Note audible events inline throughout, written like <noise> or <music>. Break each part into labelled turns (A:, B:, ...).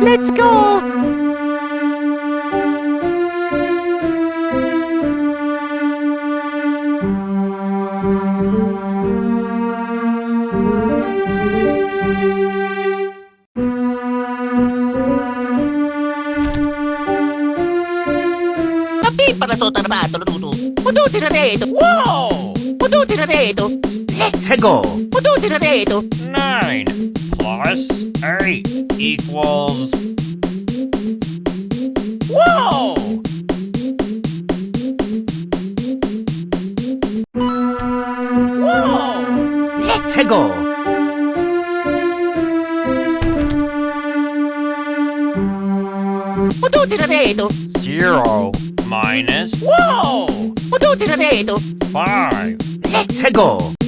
A: Let's go!
B: Para to tarbato luto. Puduti na dito. Wow! Puduti na dito. Let's go. Puduti na dito.
C: 9 plus 8 equals
B: Whoa! Wow! Let's go. Puduti na dito.
C: 0 minus
B: Wow! Puduti na dito.
C: 5.
B: Let's go.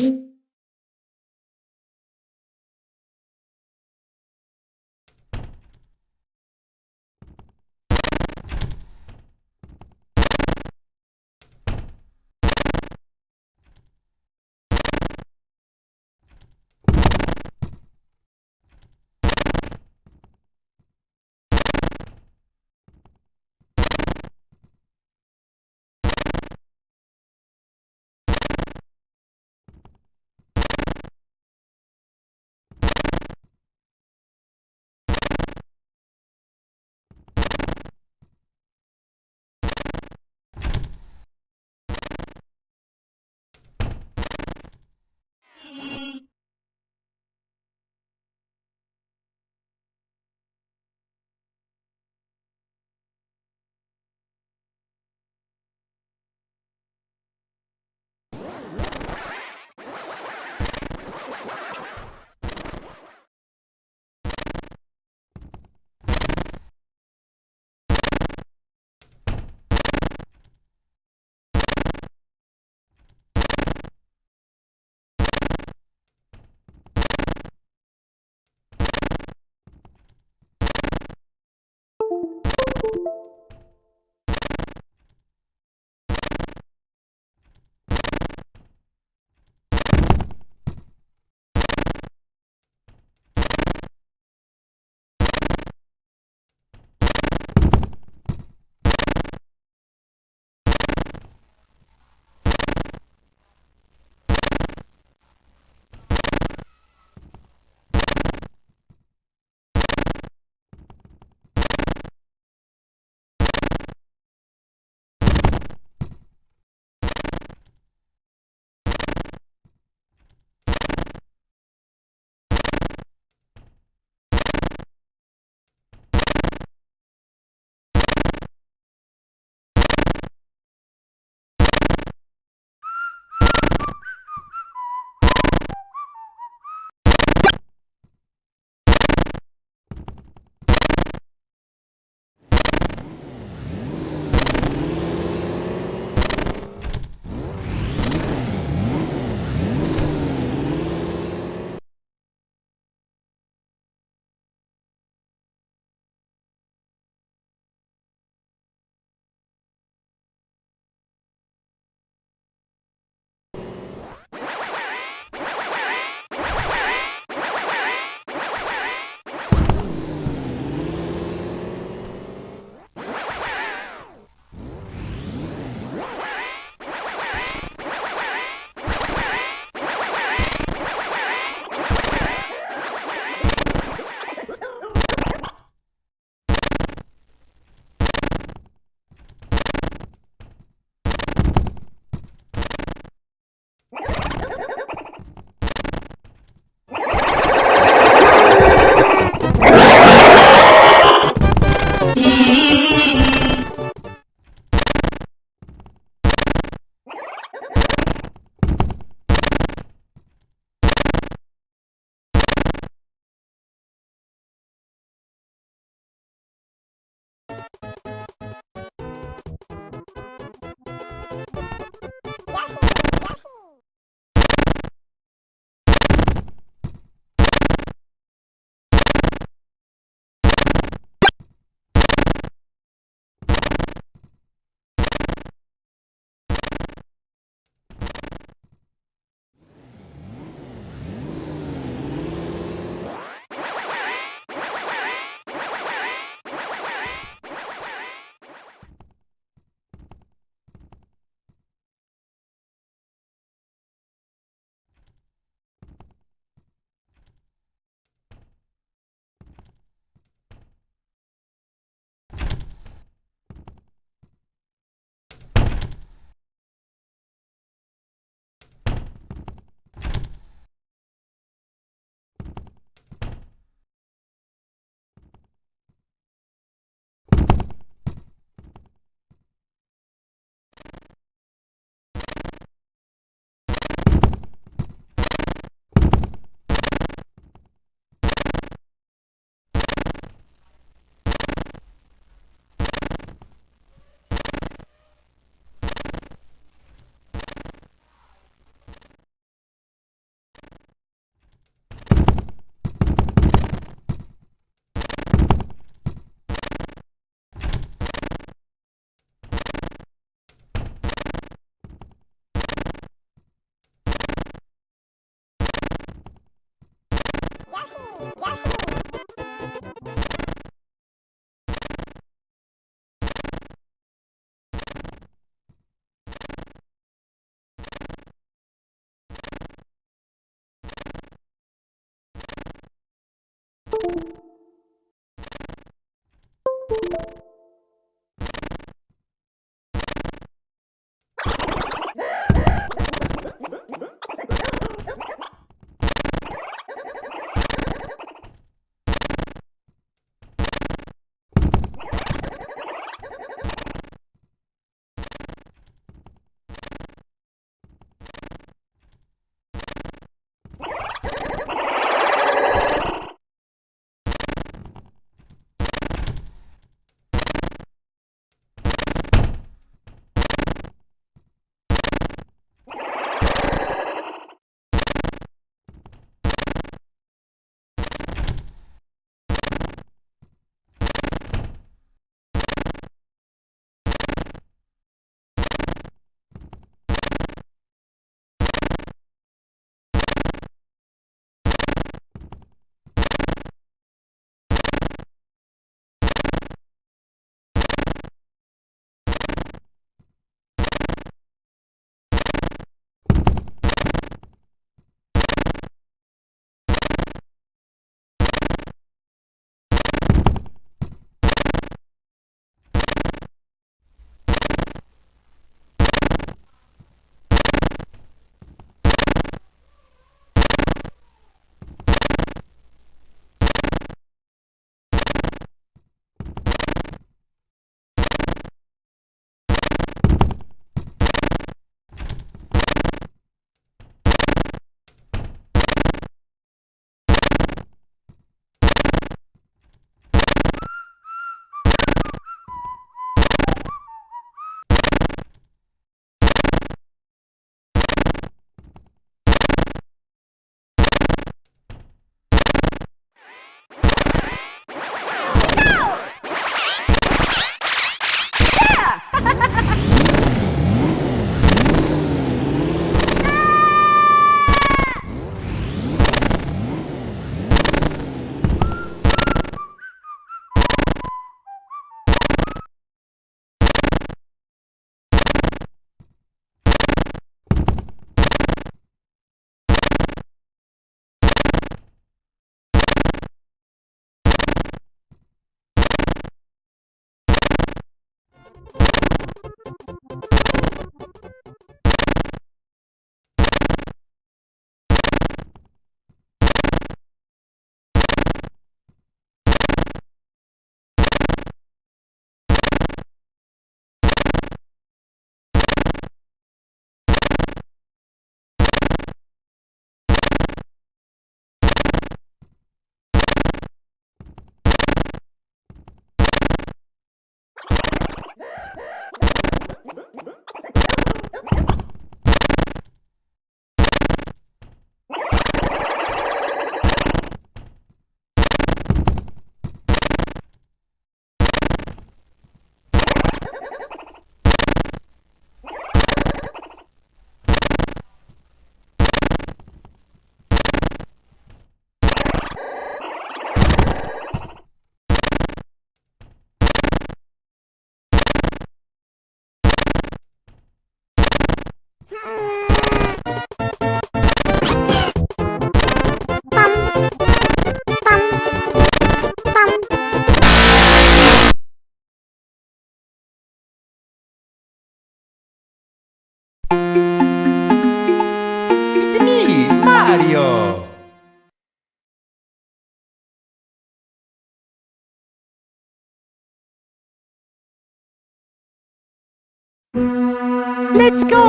B: Let's go!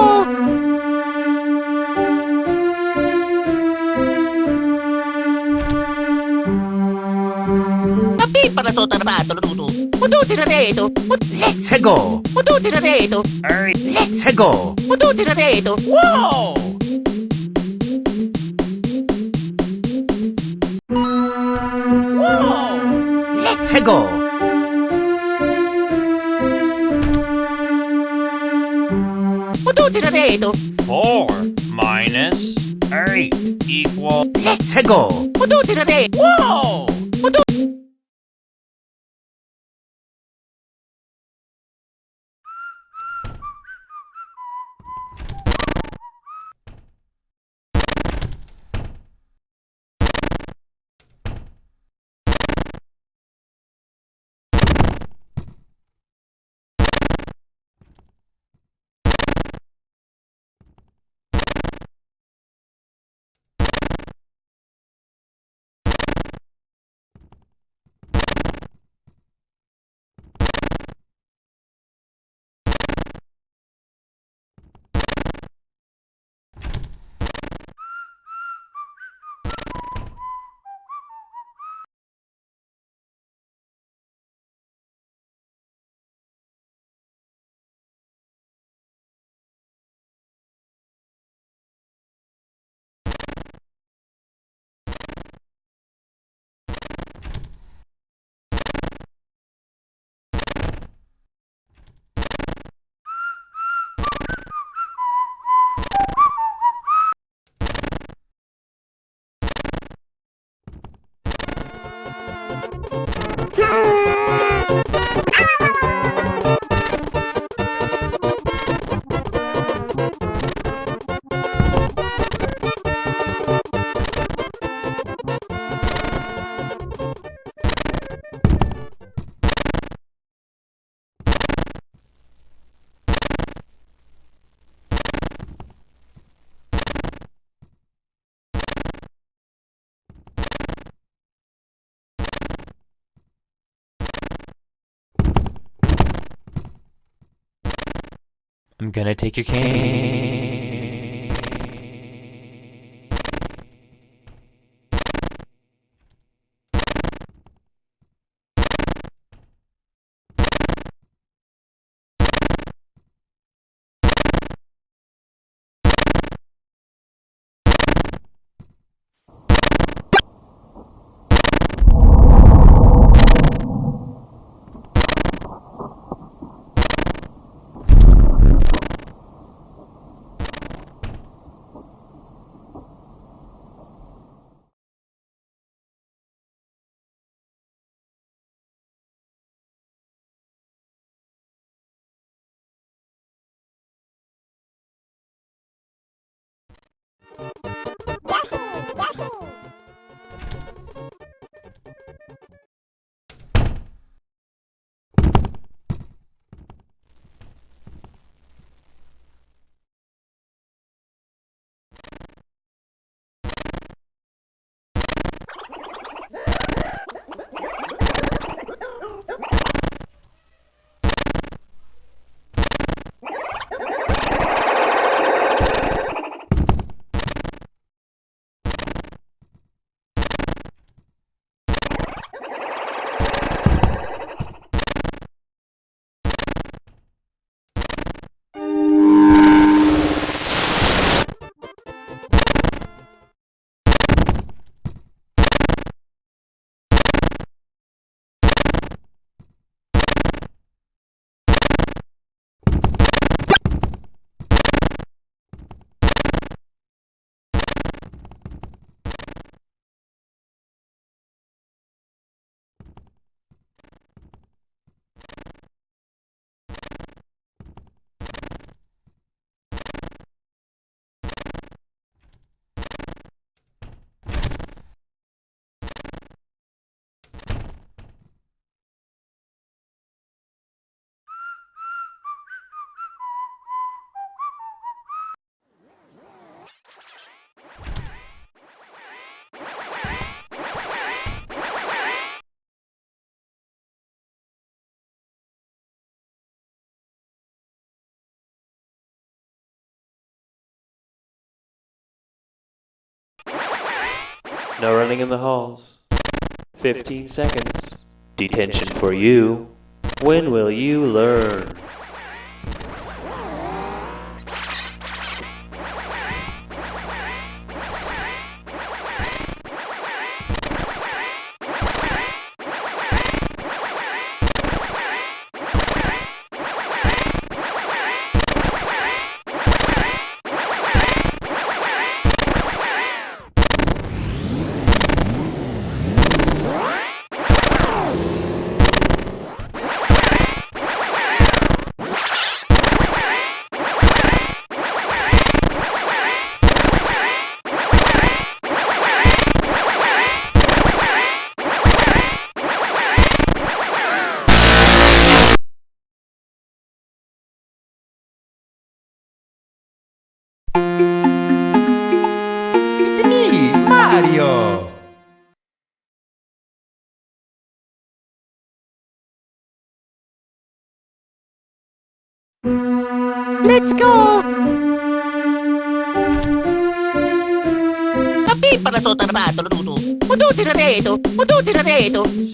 B: Tapi para so tarbato luto. Muduti na dito. Let's go. Na dito.
C: Hey,
B: Let's go. Muduti na dito. Wow! Wow! Let's go. Muduti
C: 4 minus 8 equals
B: Let's go. Muduti na dito. Wow!
D: I'm gonna take your cane. No running in the halls. 15 seconds. Detention for you. When will you learn?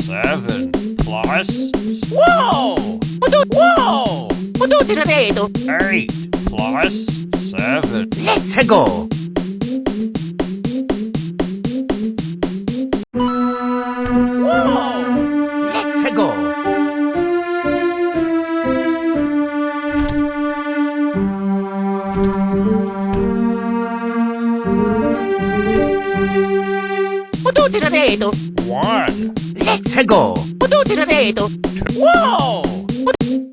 C: Seven plus!
B: Muduti na
C: eight plus seven.
B: Let's go! Muduti na dito!
C: One,
B: Let's go! Wow!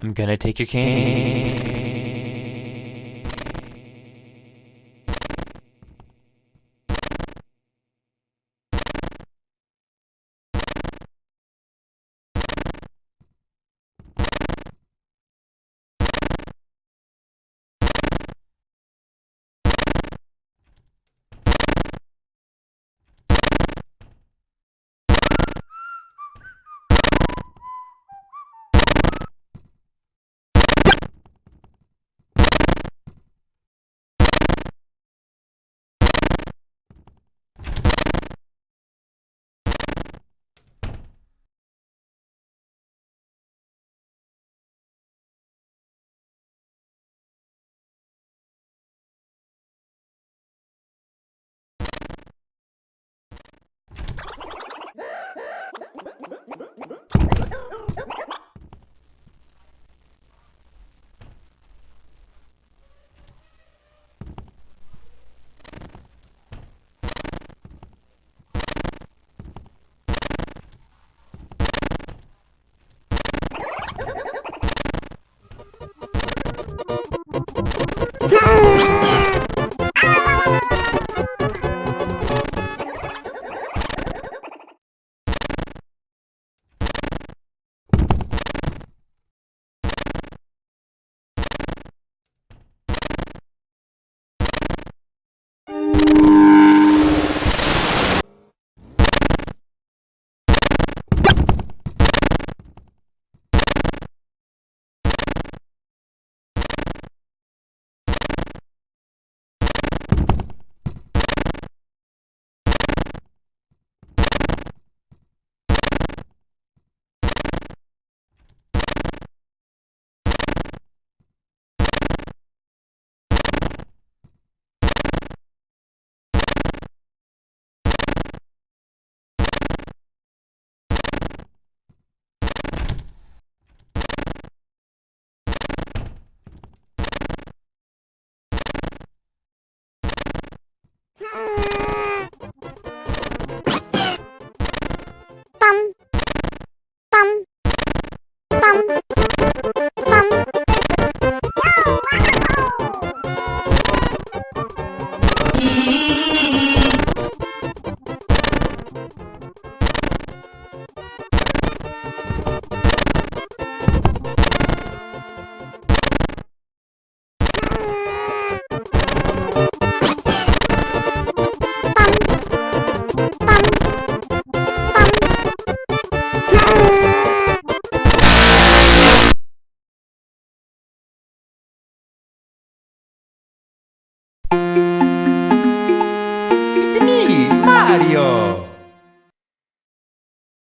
D: I'm gonna take your cane.
B: 了 <laughs>